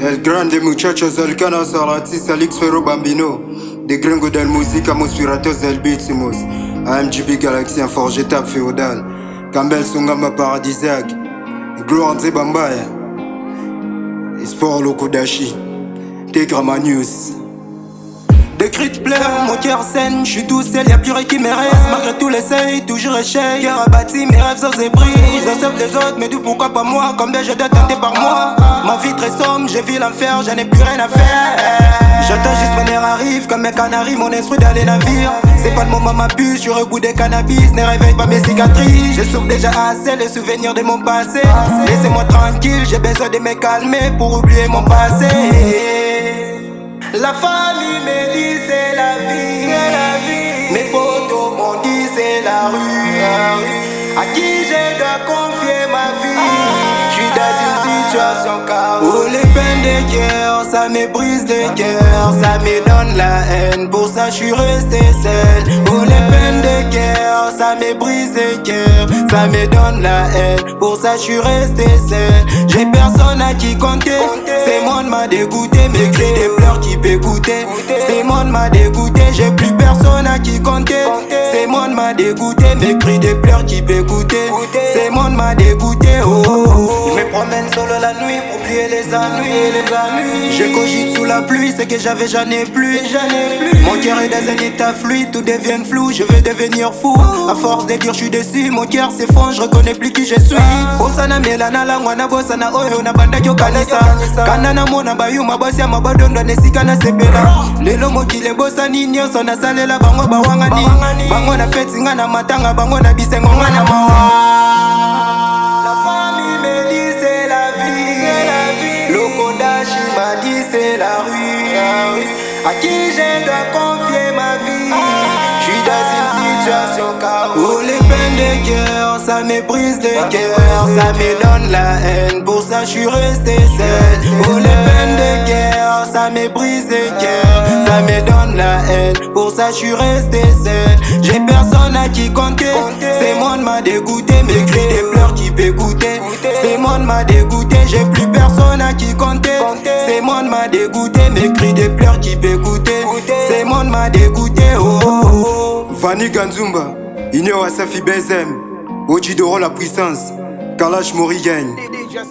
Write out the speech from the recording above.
El grande muchacho Zolcano Salatis Alix Ferro Bambino Des gringos del musica Mospiratos del Bitsimus AMGB Galaxy Forge Tap Féodal Campbell Sungamba Paradisiaque Gloire Nze Bambaya Sport Lokodashi Tegra Manius Des cris de pleurs, mon cœur saigne, je suis tout seul, y'a plus rien qui me reste. Malgré tout l'essai, toujours échec. Cœur abattu, mes rêves sans ébris. J'observe les autres, mais d'où pourquoi pas moi? Combien je dois tenter par moi. Ma vie très sombre, j'ai vu l'enfer, j'en ai plus rien à faire. J'attends juste mon air arrive, comme un canari, mon esprit dans les navires. C'est pas le moment ma puce, je rebout des cannabis. Ne réveille pas mes cicatrices. Je souffre déjà assez, les souvenirs de mon passé. Laissez-moi tranquille, j'ai besoin de me calmer Pour oublier mon passé la famille me dit c'est la vie, la vie. Mes potos m'ont dit c'est la rue. À qui je dois confier ma vie Je suis dans une situation chaos. Oh les peines de cœur, ça me brise le cœur, ça me donne la haine. Pour ça je suis resté seul. Oh les peines de cœur, ça me brise le cœur, ça me donne la haine. Pour ça je suis resté seul. J'ai personne à qui compter. C'est monde m'a dégoûté, goûter. C'est monde m'a dégoûté, j'ai plus personne à qui compter. C'est monde m'a dégoûté, mes cris des pleurs qui goûter. C'est monde m'a dégoûté, oh, oh, oh. Je me promène solo la nuit pour oublier les ennuis, les ennuis. Je cogite sous la pluie, ce que j'avais j'en ai plus. Mon cœur est dans un état fluide, tout devient flou, je vais devenir fou. À force de dire je suis déçu, mon cœur s'effondre, je reconnais plus qui je suis. Bosana melana la ngwana bosana oyo na banda kyo kanisa. Kana na mona bayuma basi ya mabadondo nesika na sepela. Lelo mokili ebosani nyonso nasalela bango bawangani. Bango na feti nga na matanga, bango na bisengo nga na mawa. À qui je dois confier ma vie Je suis dans une situation chaos. Oh les peines de cœur, ça brise le cœur, ça me donne la haine. Pour ça je suis resté seul. Oh les peines de cœur, ça brise le cœur, ça me donne la haine. Pour ça je suis resté seul. J'ai personne à qui compter. C'est monde m'a dégoûté, mes cris des pleurs qui goûter. C'est monde m'a dégoûté, j'ai plus personne à qui compter. C'est monde m'a dégoûté, mes cris des pleurs qui goûter. C'est monde m'a dégoûté, oh, oh, oh. Vanny Ganzumba Inyo Asafi Bezem Ojidoro la puissance Kalash Morrigan DJ